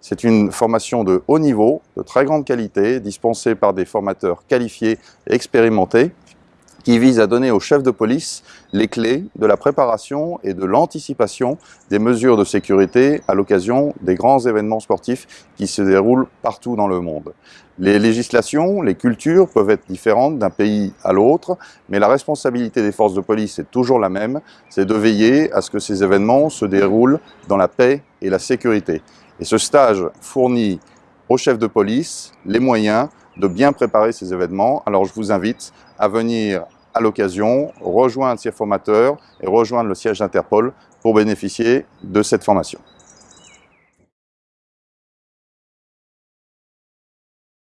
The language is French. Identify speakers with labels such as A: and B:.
A: C'est une formation de haut niveau, de très grande qualité, dispensée par des formateurs qualifiés et expérimentés, qui vise à donner aux chefs de police les clés de la préparation et de l'anticipation des mesures de sécurité à l'occasion des grands événements sportifs qui se déroulent partout dans le monde. Les législations, les cultures peuvent être différentes d'un pays à l'autre, mais la responsabilité des forces de police est toujours la même, c'est de veiller à ce que ces événements se déroulent dans la paix et la sécurité. Et ce stage fournit aux chefs de police les moyens de bien préparer ces événements. Alors je vous invite à venir à l'occasion rejoindre ces formateurs et rejoindre le siège d'Interpol pour bénéficier de cette formation.